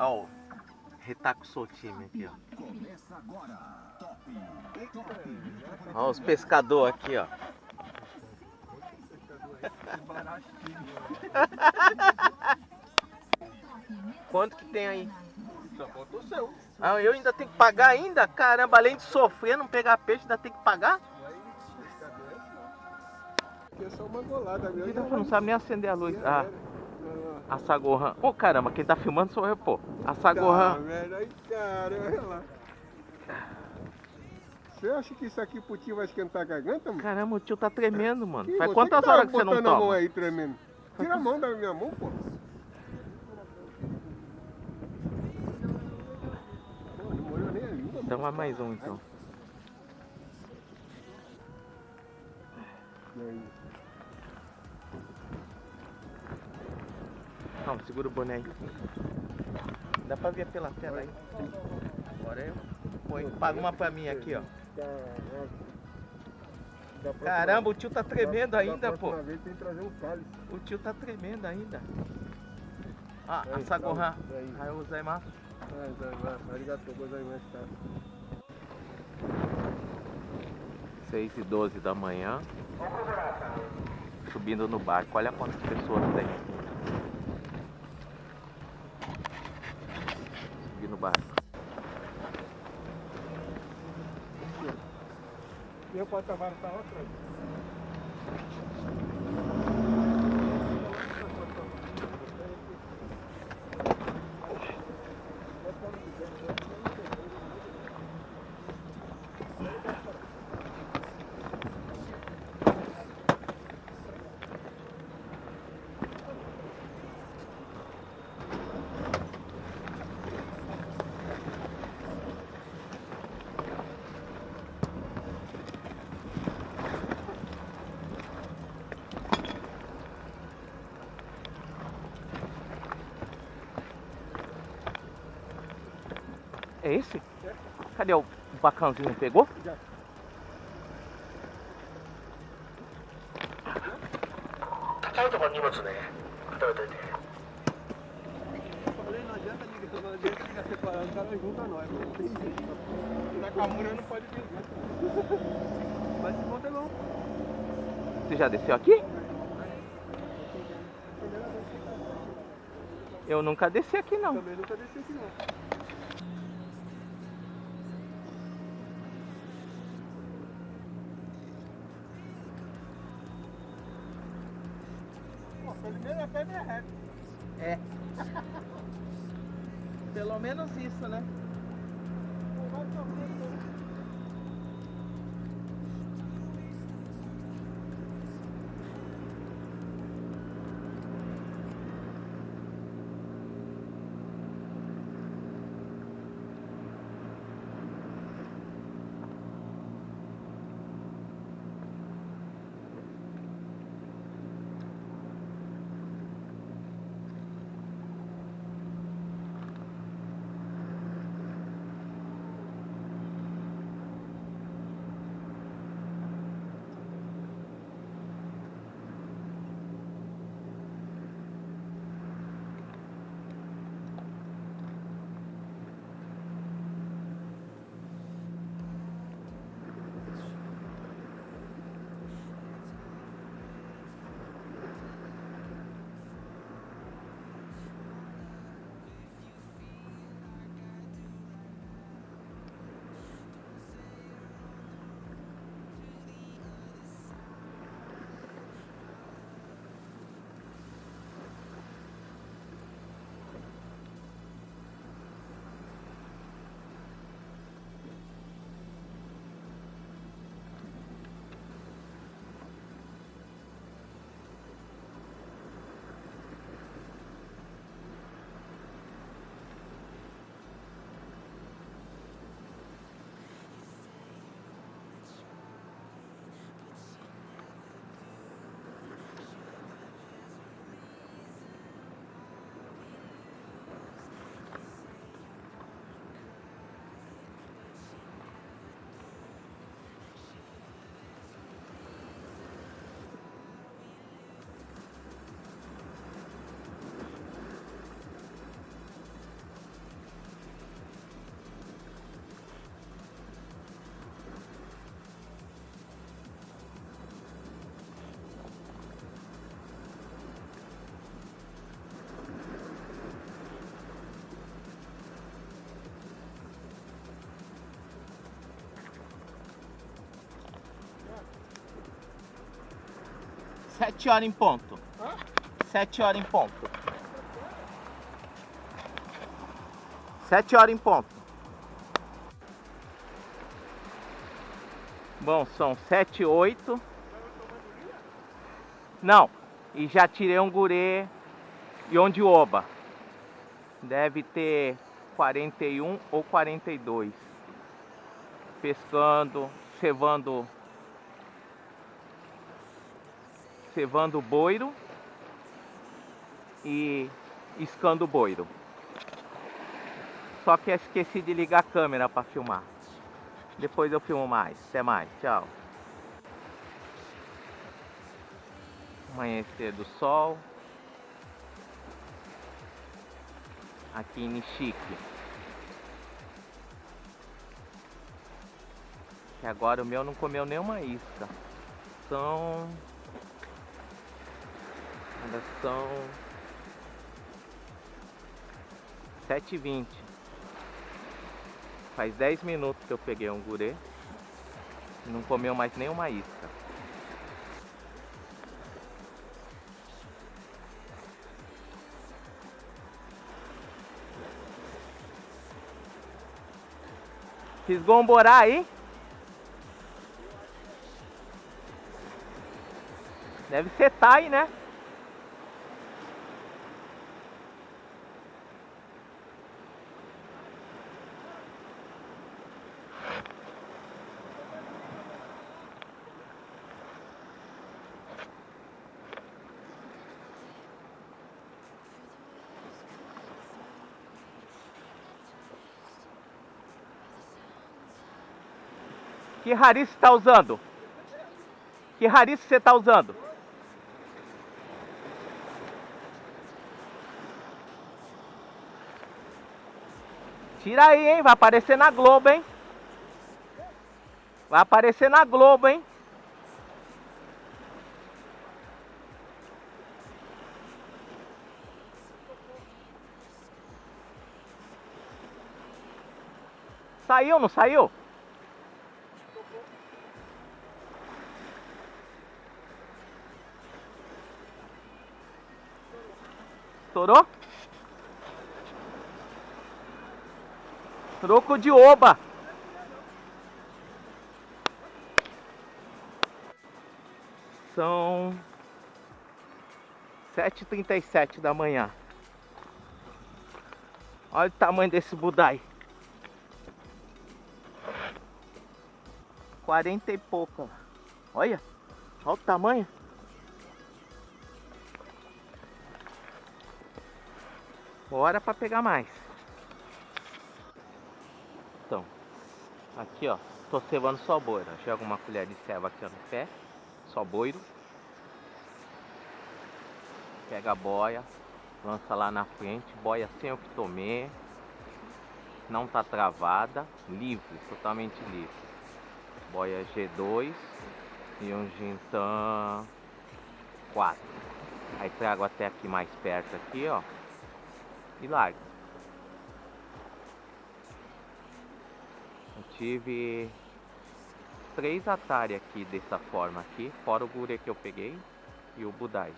Ó, o retaco soltinho aqui, ó. Ó, os pescadores aqui, ó. Quanto que tem aí? Só falta o seu. Ah, eu ainda tenho que pagar ainda? Caramba, além de sofrer, não pegar peixe, ainda tem que pagar? Aqui é só uma golada não sabe nem acender a luz. Ah, a Sagorran. Ô caramba, quem tá filmando sou eu, pô. A Tá, Sagorran. velho, aí, cara, olha lá. Você acha que isso aqui pro tio vai esquentar a garganta, mano? Caramba, o tio tá tremendo, mano. Ih, Faz quantas tá horas que você não botando a mão toma? aí tremendo. Tira a mão da minha mão, pô. Então vai mais um então. E aí? Calma, segura o boné aí. Dá pra ver pela tela aí. Agora eu. Põe, paga uma pra mim aqui, ó. Caramba, o tio tá tremendo da- ainda, da pô. O tio tá tremendo ainda. Ah, a Sagorran. tá, aí. Vai. Arigatou gozaimasu, tá? 6 e 12 da manhã. Subindo no barco. Olha quantas pessoas tem Subir no barco. Meu patamar tá outra. Não pode vir. Mas se conta não. Você já desceu aqui? Eu nunca desci aqui não. Também nunca desci aqui não. Pô, pelo menos a pedra é reta. É. Pelo menos isso, né? Sete horas em ponto. Sete horas em ponto. Sete horas em ponto. Bom, são sete, oito. Não, e já tirei um gurê e onde oba. Deve ter 41 ou 42. Pescando, cevando cevando boiro e iscando boiro. Só que esqueci de ligar a câmera para filmar. Depois eu filmo mais. Até mais. Tchau. Amanhecer do sol. Aqui em Nishiki. Que agora o meu não comeu nenhuma isca. São Ainda são 7h20. Faz 10 minutos que eu peguei um gurê não comeu mais nenhuma isca. Fisgou um aí? Deve ser tai, né? Que rarice está usando? Que rarice você está usando? Tira aí, hein? Vai aparecer na Globo, hein? Vai aparecer na Globo, hein? Saiu, não saiu? Troco de oba. São 7h37 da manhã. Olha o tamanho desse budai. 40 e pouca. Olha. Olha o tamanho. Bora para pegar mais. Aqui ó, tô cevando só boiro. Joga uma colher de ceva aqui ó, no pé, só boiro. Pega a boia, lança lá na frente, boia sem o que tomei. Não tá travada, livre, totalmente livre. Boia G2 e um Gintan 4. Aí trago até aqui mais perto aqui, ó e larga. Tive três Atari aqui dessa forma aqui, fora o gure que eu peguei e o Budai.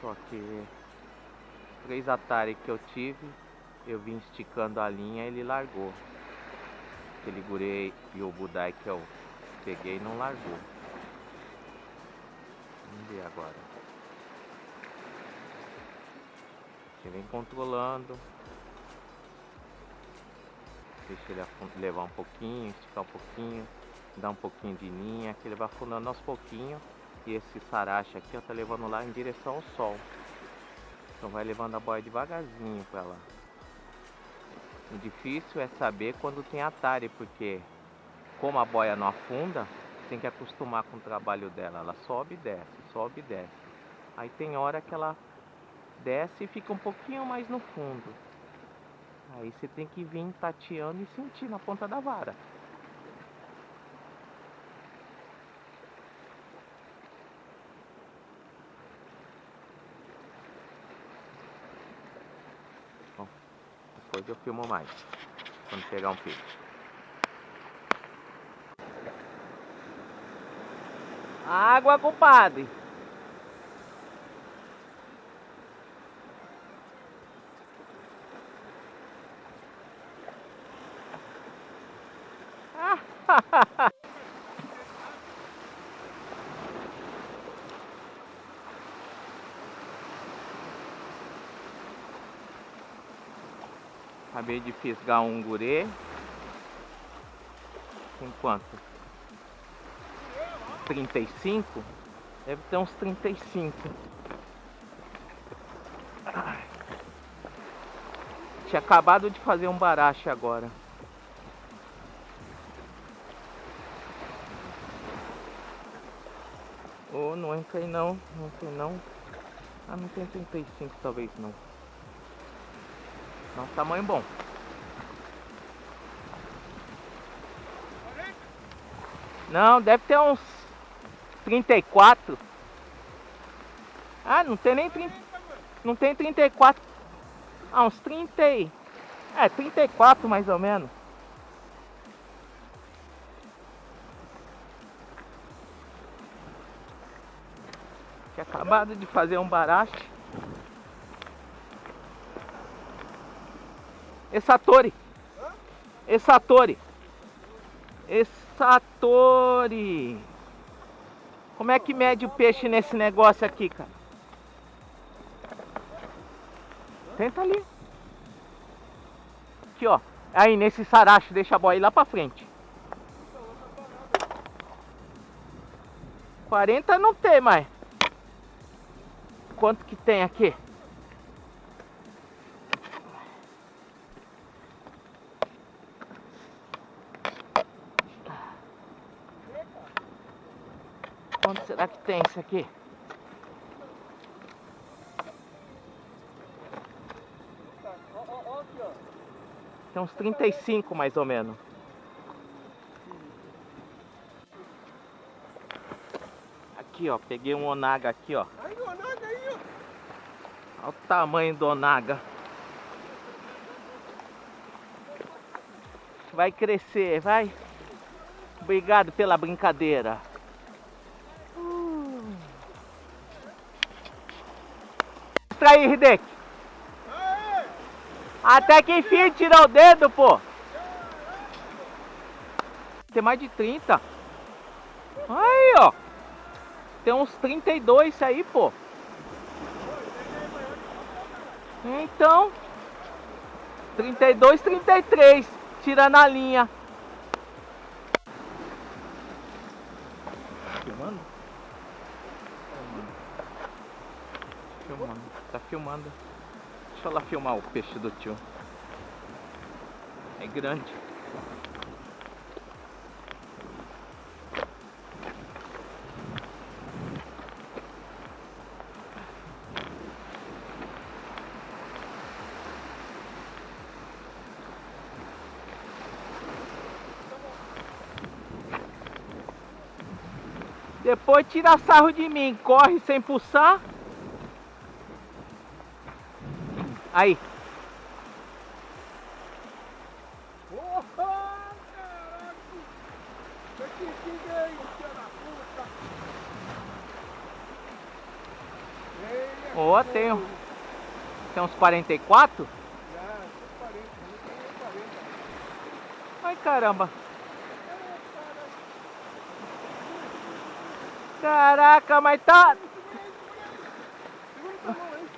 Só que três Atari que eu tive, eu vim esticando a linha ele largou. Aquele gure e o Budai que eu peguei não largou. Vamos ver agora. Você vem controlando. Deixa ele levar um pouquinho, esticar um pouquinho, dar um pouquinho de linha, que ele vai afundando aos pouquinhos. E esse sarache aqui, ó, tá levando lá em direção ao sol. Então vai levando a boia devagarzinho para lá. O difícil é saber quando tem atare, porque como a boia não afunda, tem que acostumar com o trabalho dela. Ela sobe e desce, sobe e desce. Aí tem hora que ela desce e fica um pouquinho mais no fundo. Aí você tem que vir tateando e sentir na ponta da vara. Bom, depois eu filmo mais, quando pegar um peixe. Água, compadre. Acabei de fisgar um gurê. Tem quanto? 35? Deve ter uns 35. Ai. Tinha acabado de fazer um barache agora. Oh, não entrei não, não entrei não. Ah, não tem 35 talvez não. Não, tamanho bom. Não, deve ter uns 34. Ah, não tem nem 30. Não tem 34. Ah, uns 30 e... É, 34 mais ou menos. Tinha acabado de fazer um barache. Essatori. Essatori. Essatori. Como é que mede o peixe nesse negócio aqui, cara? Tenta ali. Aqui, ó. Aí, nesse saracho, deixa a boia lá pra frente. 40 não tem mais. Quanto que tem aqui? Quanto será que tem isso aqui? Tem uns 35 mais ou menos. Aqui, ó. Peguei um onaga aqui, ó. Olha o tamanho do onaga. Vai crescer, vai. Obrigado pela brincadeira. Mostra aí, Hideki. Aê! Até que enfim tirou o dedo, pô. Tem mais de 30. Aí, ó. Tem uns 32 isso aí, pô. Então. 32, 33. Tirando a linha. Tá filmando. Deixa eu lá filmar o peixe do tio. É grande. Depois tira sarro de mim, corre sem pulsar. Aí, Porra, caraca! Que é isso, filha da puta? Eia, Ó, tem, um- tem uns 44. Já, tô 40, não tem 40. Ai caramba. Caraca, mas tá. Segura essa mão aí.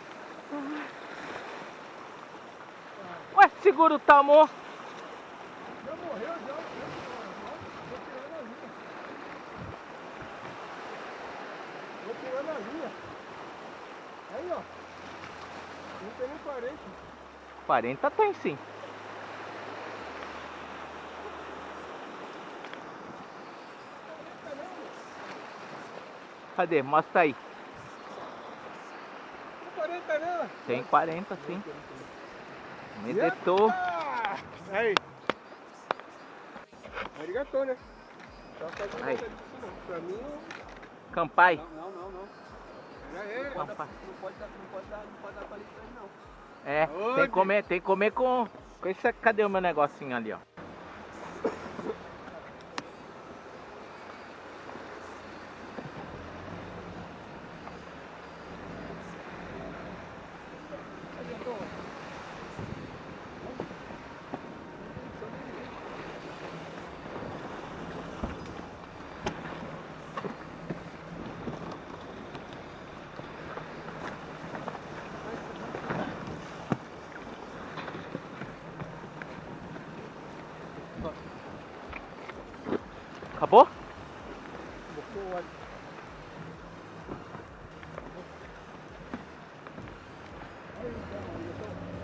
Ué, segura o tamor. Já morreu, já. Vou tirando a linha. Aí, ó. Não tem nem 40. 40 tem sim. Cadê? Mostra aí. Tem 40 nela. Tem 40 sim. Medetou. Ah, Aí. Arigatô, né? Só fazendo Aí. nada disso não. Pra mim, não. Campai. Não, não, não. Era ele. Campai. Não pode dar, não pode dar, não pode dar palito pra ele, não. É, tem que comer, tem que comer com. com esse, cadê o meu negocinho ali, ó?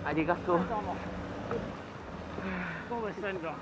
ありがとう。どうもした。う。